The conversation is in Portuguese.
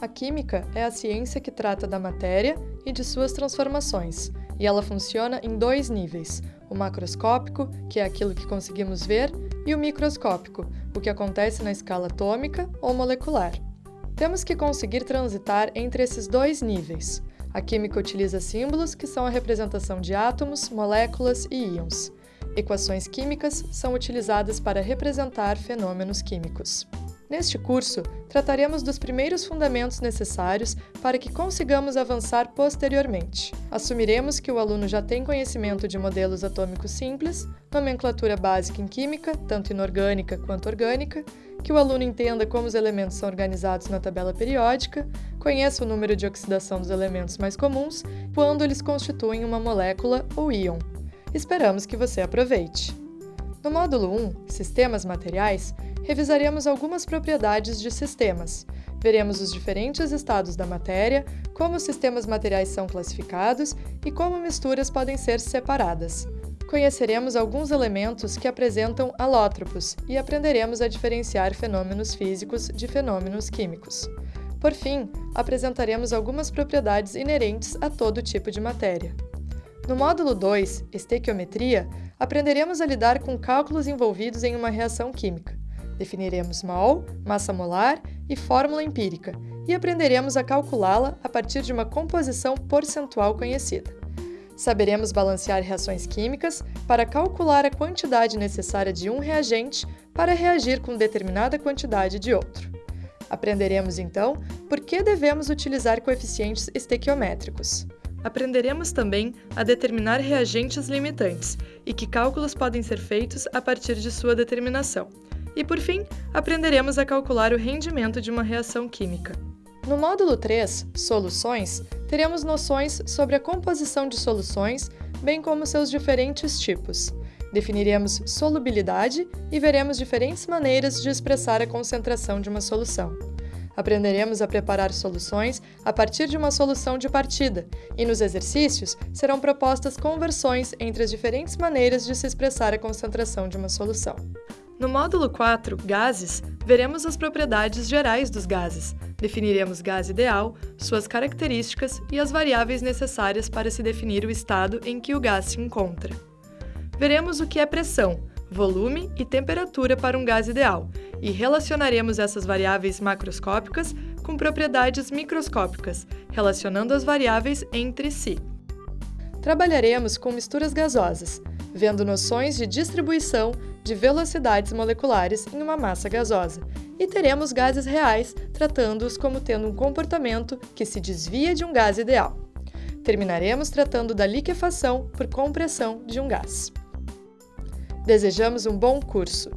A química é a ciência que trata da matéria e de suas transformações, e ela funciona em dois níveis: o macroscópico, que é aquilo que conseguimos ver, e o microscópico, o que acontece na escala atômica ou molecular. Temos que conseguir transitar entre esses dois níveis. A química utiliza símbolos que são a representação de átomos, moléculas e íons. Equações químicas são utilizadas para representar fenômenos químicos. Neste curso, trataremos dos primeiros fundamentos necessários para que consigamos avançar posteriormente. Assumiremos que o aluno já tem conhecimento de modelos atômicos simples, nomenclatura básica em química, tanto inorgânica quanto orgânica, que o aluno entenda como os elementos são organizados na tabela periódica, conheça o número de oxidação dos elementos mais comuns, quando eles constituem uma molécula ou íon. Esperamos que você aproveite! No módulo 1, Sistemas Materiais, revisaremos algumas propriedades de sistemas. Veremos os diferentes estados da matéria, como os sistemas materiais são classificados e como misturas podem ser separadas. Conheceremos alguns elementos que apresentam alótropos e aprenderemos a diferenciar fenômenos físicos de fenômenos químicos. Por fim, apresentaremos algumas propriedades inerentes a todo tipo de matéria. No módulo 2, Estequiometria, aprenderemos a lidar com cálculos envolvidos em uma reação química. Definiremos mol, massa molar e fórmula empírica, e aprenderemos a calculá-la a partir de uma composição percentual conhecida. Saberemos balancear reações químicas para calcular a quantidade necessária de um reagente para reagir com determinada quantidade de outro. Aprenderemos, então, por que devemos utilizar coeficientes estequiométricos. Aprenderemos também a determinar reagentes limitantes e que cálculos podem ser feitos a partir de sua determinação e, por fim, aprenderemos a calcular o rendimento de uma reação química. No módulo 3, Soluções, teremos noções sobre a composição de soluções, bem como seus diferentes tipos. Definiremos solubilidade e veremos diferentes maneiras de expressar a concentração de uma solução. Aprenderemos a preparar soluções a partir de uma solução de partida, e nos exercícios serão propostas conversões entre as diferentes maneiras de se expressar a concentração de uma solução. No módulo 4, Gases, veremos as propriedades gerais dos gases. Definiremos gás ideal, suas características e as variáveis necessárias para se definir o estado em que o gás se encontra. Veremos o que é pressão, volume e temperatura para um gás ideal, e relacionaremos essas variáveis macroscópicas com propriedades microscópicas, relacionando as variáveis entre si. Trabalharemos com misturas gasosas, vendo noções de distribuição de velocidades moleculares em uma massa gasosa, e teremos gases reais, tratando-os como tendo um comportamento que se desvia de um gás ideal. Terminaremos tratando da liquefação por compressão de um gás. Desejamos um bom curso!